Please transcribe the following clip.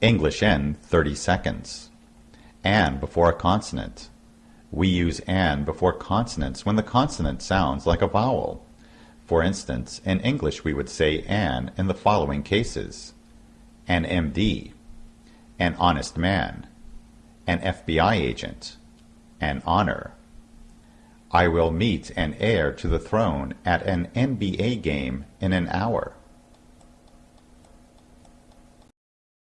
English n 30 seconds. An before a consonant. We use an before consonants when the consonant sounds like a vowel. For instance, in English we would say an in the following cases. An MD. An honest man. An FBI agent. An honor. I will meet an heir to the throne at an NBA game in an hour.